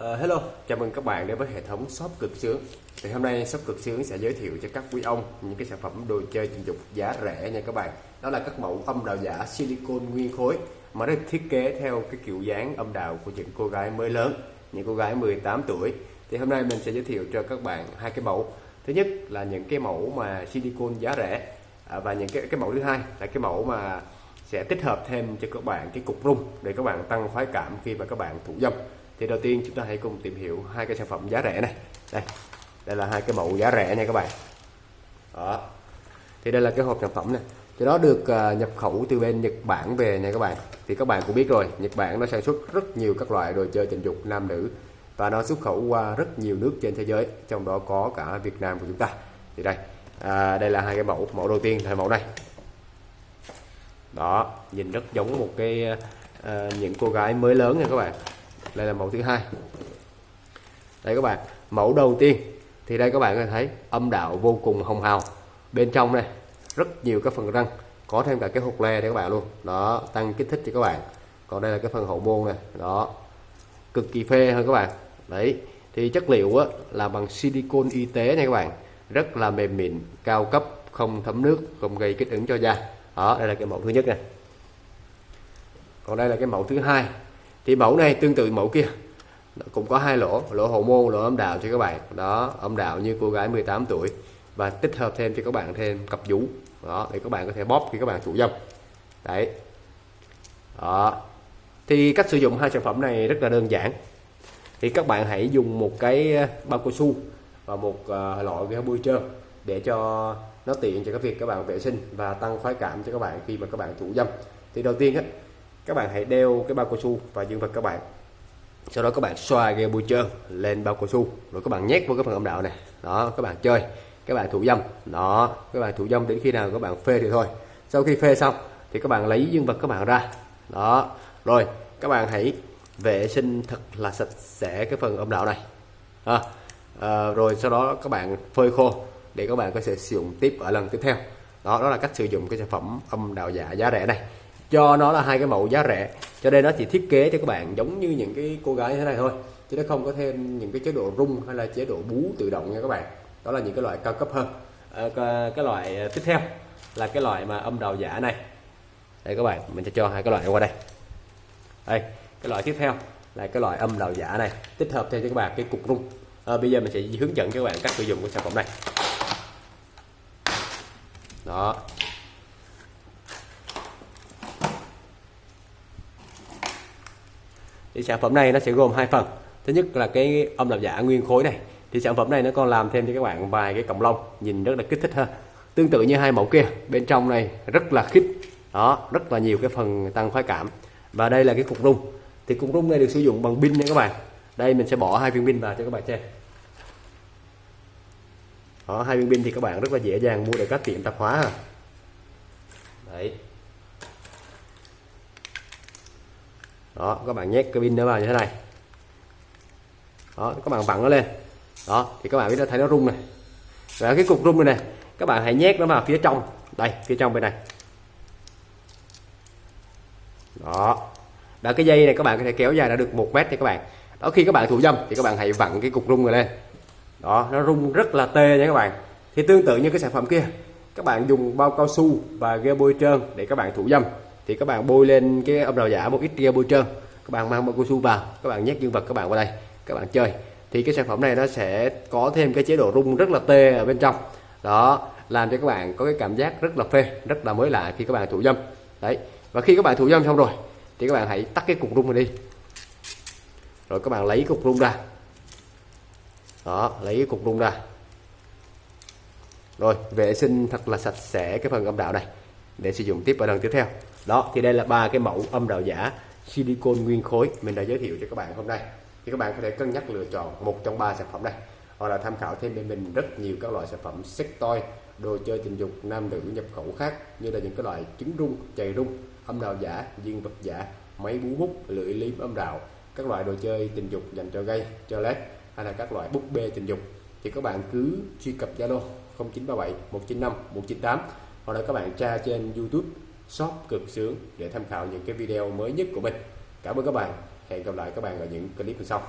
Uh, hello, chào mừng các bạn đến với hệ thống shop cực sướng. Thì hôm nay shop cực sướng sẽ giới thiệu cho các quý ông những cái sản phẩm đồ chơi tình dục giá rẻ nha các bạn. Đó là các mẫu âm đạo giả silicon nguyên khối mà được thiết kế theo cái kiểu dáng âm đạo của những cô gái mới lớn, những cô gái 18 tuổi. Thì hôm nay mình sẽ giới thiệu cho các bạn hai cái mẫu. Thứ nhất là những cái mẫu mà silicon giá rẻ à, và những cái cái mẫu thứ hai là cái mẫu mà sẽ tích hợp thêm cho các bạn cái cục rung để các bạn tăng khoái cảm khi mà các bạn thủ dâm thì đầu tiên chúng ta hãy cùng tìm hiểu hai cái sản phẩm giá rẻ này. Đây đây là hai cái mẫu giá rẻ nha các bạn. Đó. Thì đây là cái hộp sản phẩm này thì nó được à, nhập khẩu từ bên Nhật Bản về nha các bạn. Thì các bạn cũng biết rồi Nhật Bản nó sản xuất rất nhiều các loại đồ chơi tình dục nam nữ và nó xuất khẩu qua rất nhiều nước trên thế giới trong đó có cả Việt Nam của chúng ta. Thì đây à, đây là hai cái mẫu mẫu đầu tiên là mẫu này. Đó nhìn rất giống một cái à, à những cô gái mới lớn nha các bạn đây là mẫu thứ hai. Đây các bạn mẫu đầu tiên. Thì đây các bạn có thể thấy âm đạo vô cùng hồng hào. Bên trong này rất nhiều các phần răng có thêm cả cái hột le để các bạn luôn. Đó tăng kích thích cho các bạn. Còn đây là cái phần hậu môn này đó. Cực kỳ phê hơn các bạn. Đấy thì chất liệu á, là bằng silicon y tế nha các bạn. Rất là mềm mịn cao cấp không thấm nước không gây kích ứng cho da. Đó đây là cái mẫu thứ nhất này. Còn đây là cái mẫu thứ hai thì mẫu này tương tự mẫu kia. Cũng có hai lỗ lỗ hậu môn, lỗ âm đạo cho các bạn. Đó, âm đạo như cô gái 18 tuổi và tích hợp thêm cho các bạn thêm cặp vú đó, để các bạn có thể bóp khi các bạn thụ dâm. Đấy. Đó. Thì cách sử dụng hai sản phẩm này rất là đơn giản. Thì các bạn hãy dùng một cái ờ, bao cao su và một ờ, loại lọ bôi trơn để cho nó tiện cho các việc các bạn vệ sinh và tăng khoái cảm cho các bạn khi mà các bạn thụ dâm. Thì đầu tiên á các bạn hãy đeo cái bao cao su và dương vật các bạn sau đó các bạn xoa gel bôi trơn lên bao cao su rồi các bạn nhét vào cái phần âm đạo này đó các bạn chơi các bạn thủ dâm đó các bạn thủ dâm đến khi nào các bạn phê thì thôi sau khi phê xong thì các bạn lấy dương vật các bạn ra đó rồi các bạn hãy vệ sinh thật là sạch sẽ cái phần âm đạo này à, à, rồi sau đó các bạn phơi khô để các bạn có thể sử dụng tiếp ở lần tiếp theo đó đó là cách sử dụng cái sản phẩm âm đạo giả giá rẻ này cho nó là hai cái mẫu giá rẻ. Cho nên nó chỉ thiết kế cho các bạn giống như những cái cô gái như thế này thôi. Chứ nó không có thêm những cái chế độ rung hay là chế độ bú tự động nha các bạn. Đó là những cái loại cao cấp hơn. À, cái loại ờ, tiếp theo là cái loại mà âm đầu giả này. Đây các bạn mình sẽ cho hai cái loại qua đây. Đây cái loại tiếp theo là cái loại âm đầu giả này tích hợp thêm cho các bạn cái cục rung. À, bây giờ mình sẽ hướng dẫn cho các bạn cách sử dụng của sản phẩm này. Đó. Thì sản phẩm này nó sẽ gồm hai phần. Thứ nhất là cái âm làm giả nguyên khối này. Thì sản phẩm này nó còn làm thêm cho các bạn vài cái cọng lông, nhìn rất là kích thích hơn tương tự như hai mẫu kia, bên trong này rất là khít. Đó, rất là nhiều cái phần tăng khoái cảm. Và đây là cái cục rung. Thì cục rung này được sử dụng bằng pin nha các bạn. Đây, mình sẽ bỏ hai viên pin vào cho các bạn xem. Đó, hai viên pin thì các bạn rất là dễ dàng mua được các tiệm tạp hóa à. đấy. Đó, các bạn nhét cái pin nó vào như thế này. Đó, các bạn vặn nó lên. Đó, thì các bạn biết nó thấy nó rung này. Và cái cục rung này này các bạn hãy nhét nó vào phía trong. Đây, phía trong bên này. Đó. Đã cái dây này các bạn có thể kéo dài đã được một mét thì các bạn. Đó, khi các bạn thủ dâm thì các bạn hãy vặn cái cục rung này lên. Đó, nó rung rất là tê nha các bạn. Thì tương tự như cái sản phẩm kia, các bạn dùng bao cao su và ghe bôi trơn để các bạn thủ dâm thì các bạn bôi lên cái âm đạo giả một ít gel bôi trơn. Các bạn mang bao cao su vào, các bạn nhét dương vật các bạn vào đây, các bạn chơi. Thì cái sản phẩm này nó sẽ có thêm cái chế độ rung rất là tê ở bên trong. Đó, làm cho các bạn có cái cảm giác rất là phê, rất là mới lạ khi các bạn thủ dâm. Đấy, và khi các bạn thủ dâm xong rồi, thì các bạn hãy tắt cái cục rung này đi. Rồi các bạn lấy cục rung ra. Đó, lấy cái cục rung ra. Rồi, vệ sinh thật là sạch sẽ cái phần âm đạo này để sử dụng tiếp ở lần tiếp theo. Đó, thì đây là ba cái mẫu âm đạo giả silicon nguyên khối mình đã giới thiệu cho các bạn hôm nay. Thì các bạn có thể cân nhắc lựa chọn một trong ba sản phẩm này. Hoặc là tham khảo thêm bên mình rất nhiều các loại sản phẩm sex toy đồ chơi tình dục nam nữ nhập khẩu khác như là những cái loại trứng rung, chày rung, âm đạo giả, dương vật giả, máy bú bút, lưỡi liếm âm đạo, các loại đồ chơi tình dục dành cho gay, cho led hay là các loại búp bê tình dục. Thì các bạn cứ truy cập Zalo 0937 195 198 hoặc là các bạn tra trên YouTube shop cực sướng để tham khảo những cái video mới nhất của mình. Cảm ơn các bạn. Hẹn gặp lại các bạn ở những clip sau.